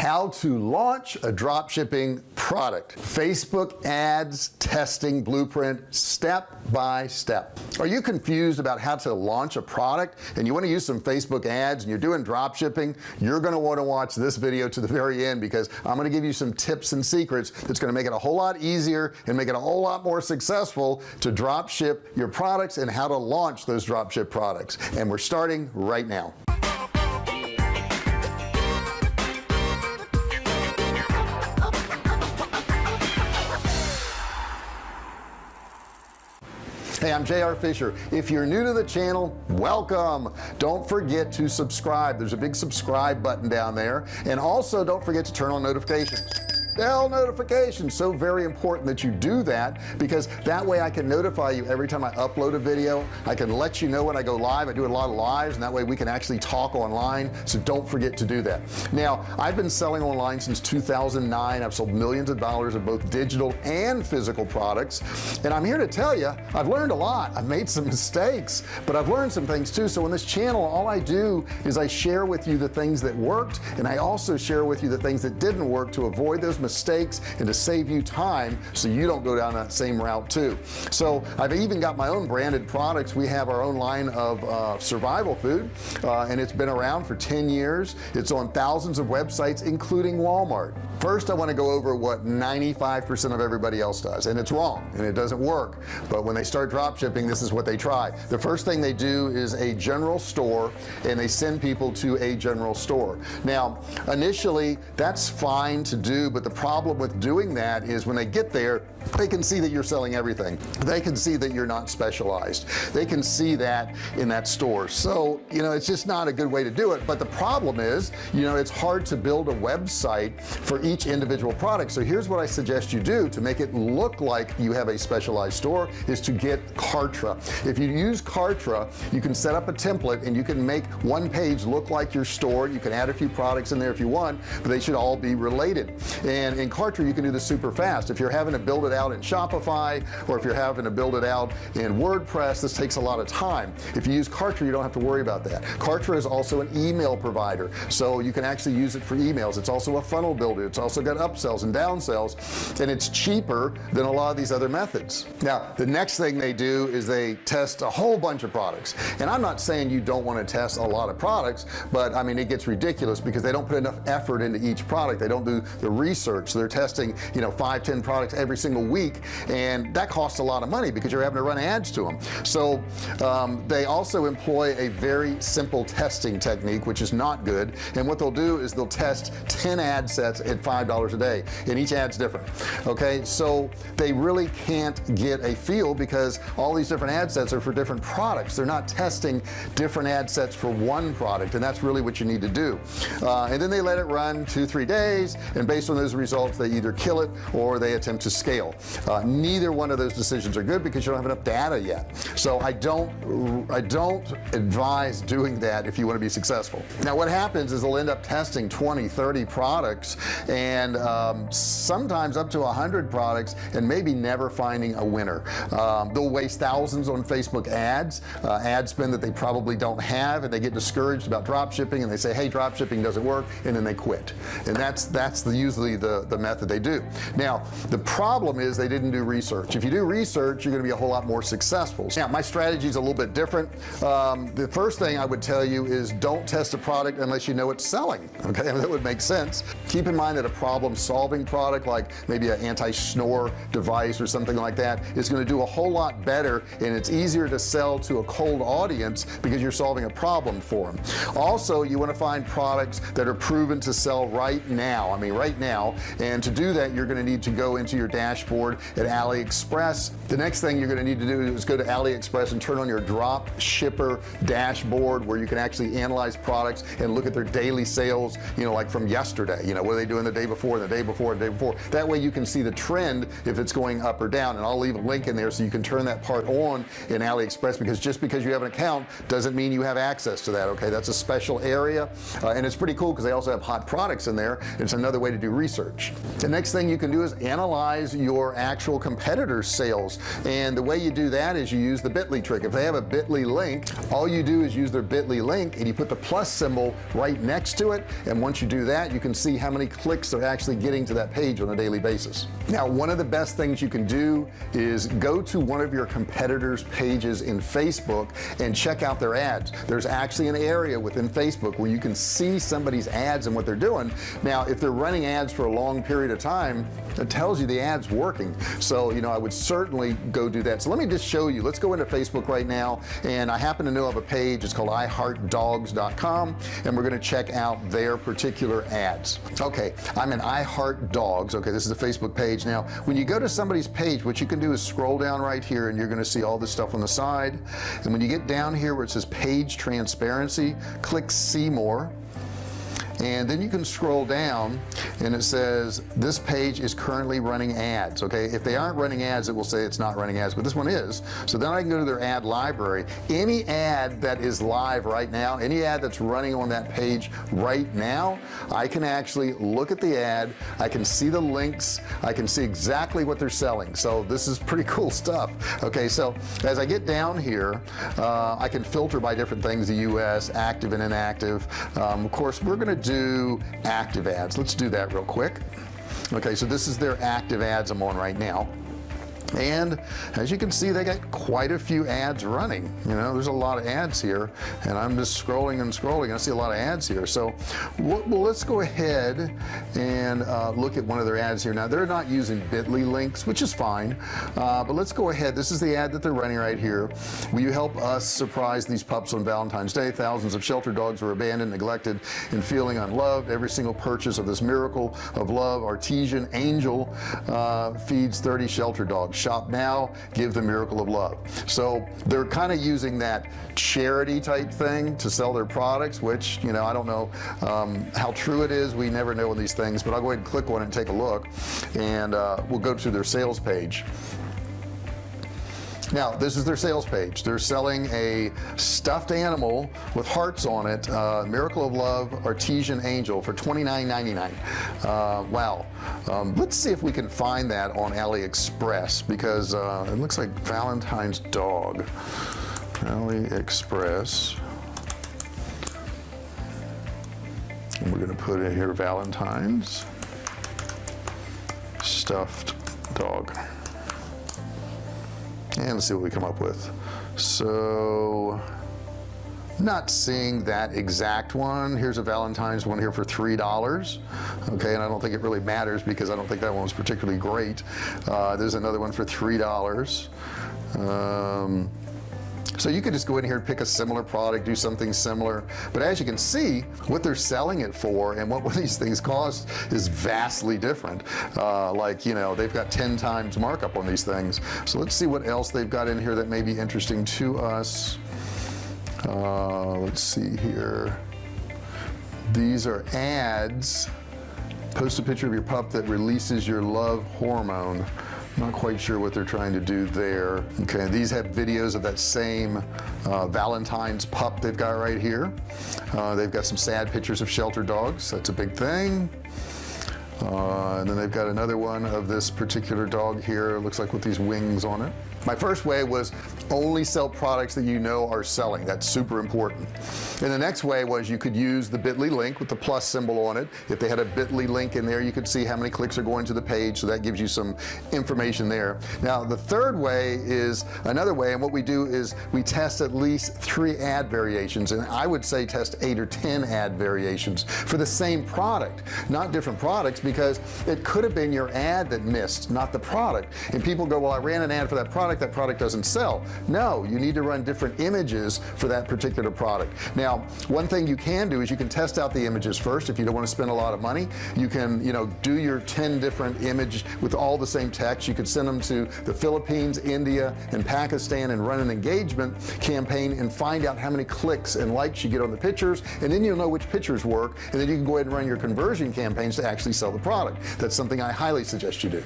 how to launch a drop shipping product. Facebook ads testing blueprint step by step. Are you confused about how to launch a product and you want to use some Facebook ads and you're doing drop shipping you're going to want to watch this video to the very end because I'm going to give you some tips and secrets that's going to make it a whole lot easier and make it a whole lot more successful to drop ship your products and how to launch those drop ship products. And we're starting right now hey I'm JR Fisher. If you're new to the channel welcome. Don't forget to subscribe. There's a big subscribe button down there. And also don't forget to turn on notifications bell notifications so very important that you do that because that way I can notify you every time I upload a video. I can let you know when I go live. I do a lot of lives and that way we can actually talk online. So don't forget to do that. Now I've been selling online since 2009 I've sold millions of dollars of both digital and physical products. And I'm here to tell you I've learned a lot. I've made some mistakes but I've learned some things too. So in this channel all I do is I share with you the things that worked and I also share with you the things that didn't work to avoid those mistakes and to save you time so you don't go down that same route too. So I've even got my own branded products. We have our own line of uh, survival food uh, and it's been around for 10 years. It's on thousands of websites including Walmart. First I want to go over what 95% of everybody else does and it's wrong and it doesn't work. But when they start drop shipping this is what they try. The first thing they do is a general store and they send people to a general store. Now initially that's fine to do but the problem with doing that is when they get there they can see that you're selling everything. They can see that you're not specialized. They can see that in that store. So you know it's just not a good way to do it. But the problem is you know it's hard to build a website for each individual product. So here's what I suggest you do to make it look like you have a specialized store is to get Kartra. If you use Kartra you can set up a template and you can make one page look like your store. You can add a few products in there if you want but they should all be related. And in Kartra you can do this super fast. If you're having to build it out in Shopify or if you're having to build it out in WordPress this takes a lot of time. If you use Kartra you don't have to worry about that. Kartra is also an email provider so you can actually use it for emails. It's also a funnel builder. It's also got upsells and downsells and it's cheaper than a lot of these other methods. Now the next thing they do is they test a whole bunch of products. And I'm not saying you don't want to test a lot of products but I mean it gets ridiculous because they don't put enough effort into each product. They don't do the research research. They're testing you know five ten products every single week and that costs a lot of money because you're having to run ads to them so um, they also employ a very simple testing technique which is not good and what they'll do is they'll test 10 ad sets at five dollars a day and each ad's different okay? So they really can't get a feel because all these different ad sets are for different products. They're not testing different ad sets for one product and that's really what you need to do. Uh, and then they let it run two three days and based on those results they either kill it or they attempt to scale. Uh, neither one of those decisions are good because you don't have enough data yet. So I don't I don't advise doing that if you want to be successful. Now what happens is they'll end up testing 20 30 products and um, sometimes up to hundred products and maybe never finding a winner. Um, they'll waste thousands on Facebook ads uh, ad spend that they probably don't have and they get discouraged about drop shipping and they say hey drop shipping doesn't work and then they quit. And that's that's the usually the the method they do. Now the problem is they didn't do research. If you do research you're gonna be a whole lot more successful. Now my strategy is a little bit different. Um, the first thing I would tell you is don't test a product unless you know it's selling okay? That would make sense. Keep in mind that a problem solving product like maybe an anti-snore device or something like that is going to do a whole lot better and it's easier to sell to a cold audience because you're solving a problem for them also you want to find products that are proven to sell right now. I mean right now and to do that you're going to need to go into your dashboard at AliExpress. The next thing you're going to need to do is go to AliExpress and turn on your drop shipper dashboard where you can actually analyze products and look at their daily sales you know like from yesterday. You know what are they doing the day before the day before the day before? That way you can see the trend if it's going up or down. And I'll leave a link in there so you can turn that part on in AliExpress because just because you have an account doesn't mean you have access to that okay? That's a special area uh, and it's pretty cool because they also have hot products in there. It's another way to do research the next thing you can do is analyze your actual competitors sales. And the way you do that is you use the bit.ly trick. If they have a bit.ly link all you do is use their bit.ly link and you put the plus symbol right next to it. And once you do that you can see how many clicks they're actually getting to that page on a daily basis. Now one of the best things you can do is go to one of your competitors pages in Facebook and check out their ads. There's actually an area within Facebook where you can see somebody's ads and what they're doing. Now if they're running ads for a long period of time it tells you the ads working. So you know I would certainly go do that. So let me just show you. Let's go into Facebook right now and I happen to know of a page. It's called iheartdogs.com and we're going to check out their particular ads. Okay I'm in iHeartDogs okay this is the Facebook page. Now when you go to somebody's page what you can do is scroll down right here and you're going to see all this stuff on the side. And when you get down here where it says page transparency click see more and then you can scroll down and it says this page is currently running ads okay? If they aren't running ads it will say it's not running ads but this one is. So then I can go to their ad library. Any ad that is live right now any ad that's running on that page right now I can actually look at the ad. I can see the links. I can see exactly what they're selling. So this is pretty cool stuff okay? So as I get down here uh, I can filter by different things the US active and inactive. Um, of course we're gonna do do active ads. Let's do that real quick. Okay so this is their active ads I'm on right now and as you can see they got quite a few ads running. You know there's a lot of ads here and I'm just scrolling and scrolling I see a lot of ads here. So well, let's go ahead and uh, look at one of their ads here. Now they're not using bit.ly links which is fine uh, but let's go ahead. This is the ad that they're running right here. Will you help us surprise these pups on Valentine's Day? Thousands of shelter dogs were abandoned neglected and feeling unloved. Every single purchase of this miracle of love artesian angel uh, feeds 30 shelter dogs shop now give the miracle of love. So they're kind of using that charity type thing to sell their products which you know I don't know um, how true it is. We never know in these things but I'll go ahead and click on it and take a look. And uh, we'll go to their sales page now this is their sales page. They're selling a stuffed animal with hearts on it uh, miracle of love artesian angel for $29.99 uh, wow. Um, let's see if we can find that on AliExpress because uh, it looks like Valentine's dog. AliExpress. And we're gonna put in here Valentine's stuffed dog and let's see what we come up with. So not seeing that exact one. Here's a Valentine's one here for three dollars. Okay and I don't think it really matters because I don't think that one was particularly great. Uh, there's another one for three dollars. Um, so you could just go in here and pick a similar product do something similar. But as you can see what they're selling it for and what these things cost is vastly different. Uh, like you know they've got 10 times markup on these things. So let's see what else they've got in here that may be interesting to us. Uh, let's see here. These are ads. Post a picture of your pup that releases your love hormone not quite sure what they're trying to do there. Okay these have videos of that same uh, Valentine's pup they've got right here. Uh, they've got some sad pictures of shelter dogs. That's a big thing. Uh, and then they've got another one of this particular dog here. Looks like with these wings on it my first way was only sell products that you know are selling. That's super important. And the next way was you could use the bit.ly link with the plus symbol on it. If they had a bit.ly link in there you could see how many clicks are going to the page so that gives you some information there. Now the third way is another way and what we do is we test at least three ad variations and I would say test eight or ten ad variations for the same product not different products because it could have been your ad that missed not the product. And people go well I ran an ad for that product product that product doesn't sell. No you need to run different images for that particular product. Now one thing you can do is you can test out the images first. If you don't want to spend a lot of money you can you know do your 10 different image with all the same text. You could send them to the Philippines India and Pakistan and run an engagement campaign and find out how many clicks and likes you get on the pictures and then you'll know which pictures work and then you can go ahead and run your conversion campaigns to actually sell the product. That's something I highly suggest you do.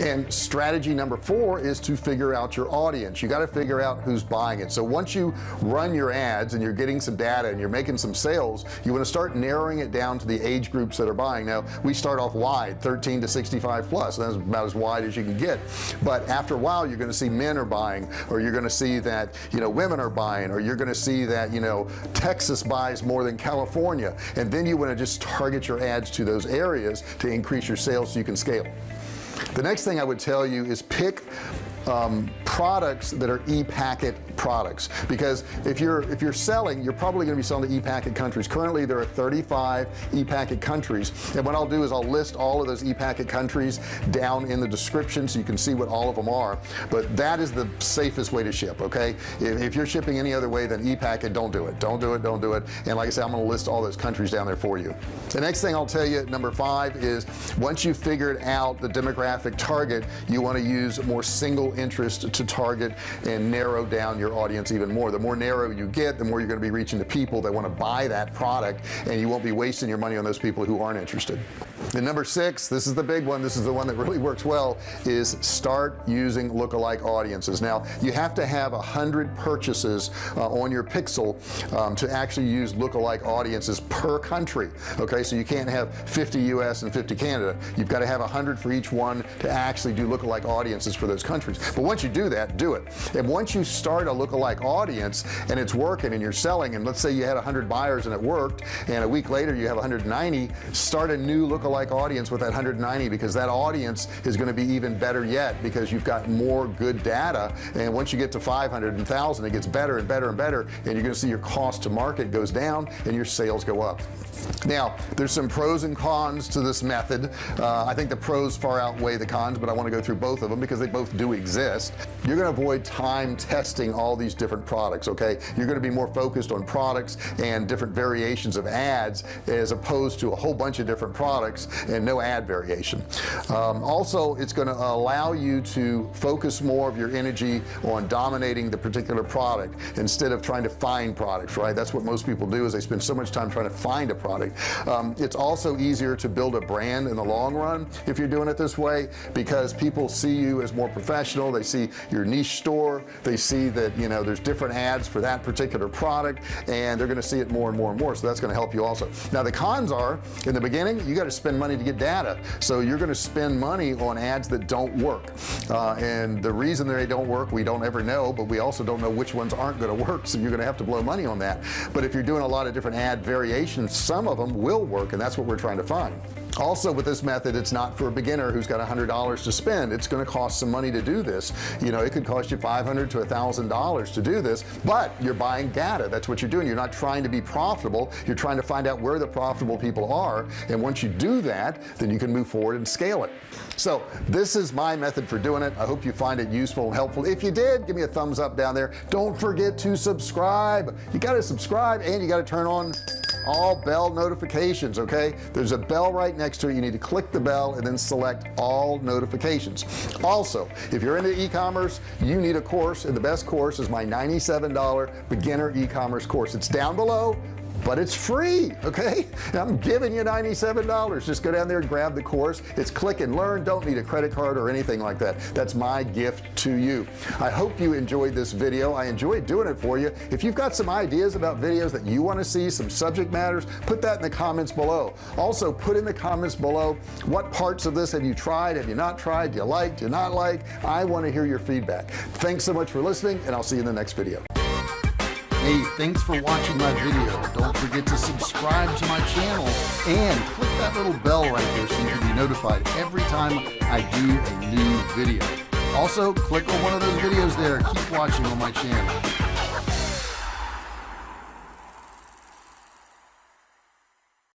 And strategy number four is to figure out out your audience. You got to figure out who's buying it. So once you run your ads and you're getting some data and you're making some sales you want to start narrowing it down to the age groups that are buying. Now we start off wide 13 to 65 plus. That's about as wide as you can get. But after a while you're going to see men are buying or you're going to see that you know women are buying or you're going to see that you know Texas buys more than California. And then you want to just target your ads to those areas to increase your sales so you can scale. The next thing I would tell you is pick um, products that are e-packet products. Because if you're if you're selling you're probably going to be selling to e-packet countries. Currently there are 35 e-packet countries. And what I'll do is I'll list all of those e-packet countries down in the description so you can see what all of them are. But that is the safest way to ship okay? If, if you're shipping any other way than e-packet don't do it. Don't do it don't do it. And like I said I'm gonna list all those countries down there for you. The next thing I'll tell you number five is once you've figured out the demographic target you want to use more single interest to target and narrow down your audience even more. The more narrow you get the more you're going to be reaching the people that want to buy that product and you won't be wasting your money on those people who aren't interested and number six this is the big one. This is the one that really works well is start using lookalike audiences. Now you have to have a hundred purchases uh, on your pixel um, to actually use lookalike audiences per country okay? So you can't have 50 US and 50 Canada. You've got to have a hundred for each one to actually do lookalike audiences for those countries. But once you do that do it. And once you start a lookalike audience and it's working and you're selling and let's say you had 100 buyers and it worked and a week later you have 190 start a new lookalike audience with that 190 because that audience is going to be even better yet because you've got more good data and once you get to 500 and 1000 it gets better and better and better and you're going to see your cost to market goes down and your sales go up. Now there's some pros and cons to this method. Uh, I think the pros far outweigh the cons but I want to go through both of them because they both do exist. You're going to avoid time testing all these different products okay? You're going to be more focused on products and different variations of ads as opposed to a whole bunch of different products and no ad variation. Um, also it's going to allow you to focus more of your energy on dominating the particular product instead of trying to find products right? That's what most people do is they spend so much time trying to find a product. Um, it's also easier to build a brand in the long run if you're doing it this way because people see you as more professional. They see your niche store. They see that you know there's different ads for that particular product and they're going to see it more and more and more. So that's going to help you also. Now the cons are in the beginning you got to spend money to get data. So you're going to spend money on ads that don't work. Uh, and the reason they don't work we don't ever know but we also don't know which ones aren't going to work so you're going to have to blow money on that. But if you're doing a lot of different ad variations some of them will work and that's what we're trying to find also with this method it's not for a beginner who's got a hundred dollars to spend. It's going to cost some money to do this. You know it could cost you 500 to a thousand dollars to do this but you're buying data. That's what you're doing. You're not trying to be profitable. You're trying to find out where the profitable people are. And once you do that then you can move forward and scale it. So this is my method for doing it. I hope you find it useful and helpful. If you did give me a thumbs up down there. Don't forget to subscribe. You got to subscribe and you got to turn on all bell notifications okay? There's a bell right next to it you need to click the bell and then select all notifications. Also if you're into e-commerce you need a course and the best course is my $97 beginner e-commerce course. It's down below but it's free okay? I'm giving you $97 just go down there and grab the course. It's click and learn. Don't need a credit card or anything like that. That's my gift to you. I hope you enjoyed this video. I enjoyed doing it for you. If you've got some ideas about videos that you want to see some subject matters put that in the comments below. Also put in the comments below what parts of this have you tried? Have you not tried? Do you like do you not like? I want to hear your feedback. Thanks so much for listening and I'll see you in the next video Hey, thanks for watching my video. Don't forget to subscribe to my channel and click that little bell right there so you can be notified every time I do a new video. Also, click on one of those videos there. Keep watching on my channel.